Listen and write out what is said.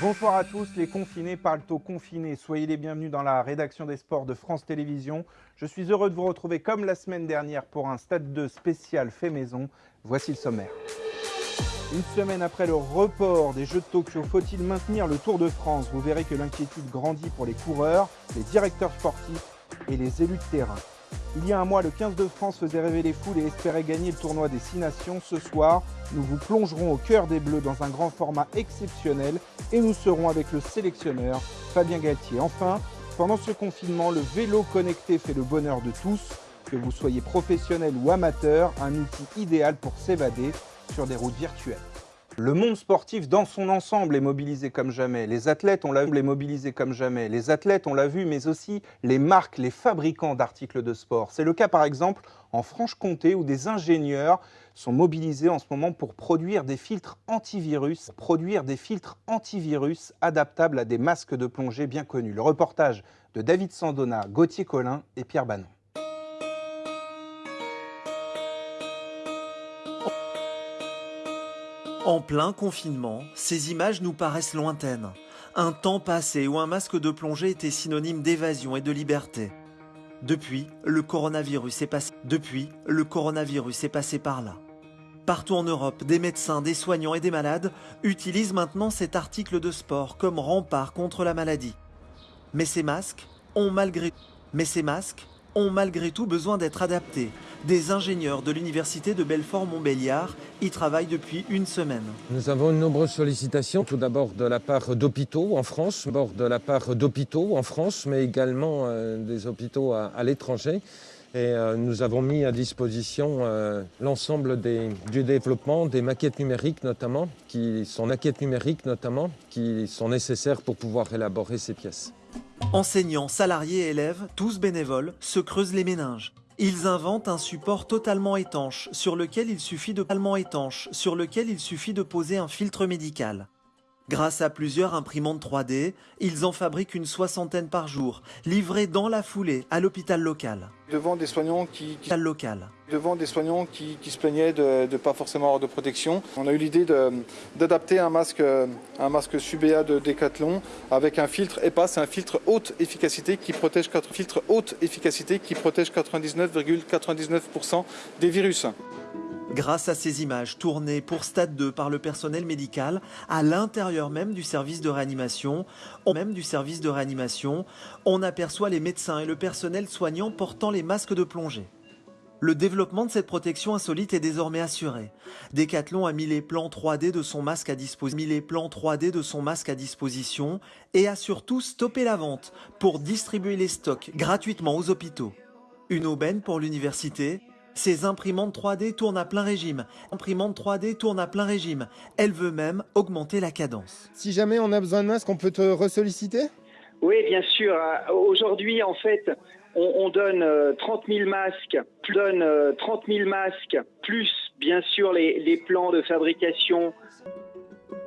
Bonsoir à tous, les confinés parlent aux confinés. Soyez les bienvenus dans la rédaction des sports de France Télévisions. Je suis heureux de vous retrouver comme la semaine dernière pour un Stade 2 spécial fait maison. Voici le sommaire. Une semaine après le report des Jeux de Tokyo, faut-il maintenir le Tour de France? Vous verrez que l'inquiétude grandit pour les coureurs, les directeurs sportifs et les élus de terrain. Il y a un mois, le 15 de France faisait rêver les foules et espérait gagner le tournoi des Six Nations. Ce soir, nous vous plongerons au cœur des Bleus dans un grand format exceptionnel et nous serons avec le sélectionneur Fabien Galtier. Enfin, pendant ce confinement, le vélo connecté fait le bonheur de tous. Que vous soyez professionnel ou amateur, un outil idéal pour s'évader sur des routes virtuelles. Le monde sportif dans son ensemble est mobilisé comme jamais. Les athlètes, on l'a vu, mobilisés comme jamais. Les athlètes, on l'a vu, mais aussi les marques, les fabricants d'articles de sport. C'est le cas par exemple en Franche-Comté où des ingénieurs sont mobilisés en ce moment pour produire des filtres antivirus, produire des filtres antivirus adaptables à des masques de plongée bien connus. Le reportage de David Sandona, Gauthier Collin et Pierre Bannon. En plein confinement, ces images nous paraissent lointaines. Un temps passé où un masque de plongée était synonyme d'évasion et de liberté. Depuis, le coronavirus est passé. Par là. Partout en Europe, des médecins, des soignants et des malades utilisent maintenant cet article de sport comme rempart contre la maladie. Mais ces masques ont malgré mais ces masques ont malgré tout besoin d'être adaptés. Des ingénieurs de l'université de Belfort-Montbéliard y travaillent depuis une semaine. Nous avons une nombreuse sollicitations, tout d'abord de la part d'hôpitaux en France, de mais également euh, des hôpitaux à, à l'étranger. Et euh, nous avons mis à disposition euh, l'ensemble du développement des maquettes numériques notamment, qui sont maquettes numériques notamment, qui sont nécessaires pour pouvoir élaborer ces pièces. Enseignants, salariés élèves, tous bénévoles, se creusent les méninges. Ils inventent un support totalement étanche sur lequel il suffit de étanche sur lequel il suffit de poser un filtre médical. Grâce à plusieurs imprimantes 3D, ils en fabriquent une soixantaine par jour, livrées dans la foulée à l'hôpital local. Devant des soignants qui, qui local. devant des soignants qui, qui se plaignaient de ne pas forcément avoir de protection, on a eu l'idée d'adapter un masque, un masque Subea de Decathlon avec un filtre EPA, c'est un filtre haute efficacité qui protège filtre haute efficacité qui protège 99,99% des virus. Grâce à ces images tournées pour Stade 2 par le personnel médical à l'intérieur même du service de réanimation, on aperçoit les médecins et le personnel soignant portant les masques de plongée. Le développement de cette protection insolite est désormais assuré. Decathlon a mis les plans 3D de son masque à disposition, mis les plans 3D de son masque à disposition et a surtout stoppé la vente pour distribuer les stocks gratuitement aux hôpitaux. Une aubaine pour l'université, ces imprimantes 3D tournent à plein régime. Imprimante 3D tourne à plein régime. Elle veut même augmenter la cadence. Si jamais on a besoin de masque, on peut te ressolliciter? Oui, bien sûr. Aujourd'hui, en fait, on, on donne 30 000 masques, donne 30 000 masques, plus bien sûr les, les plans de fabrication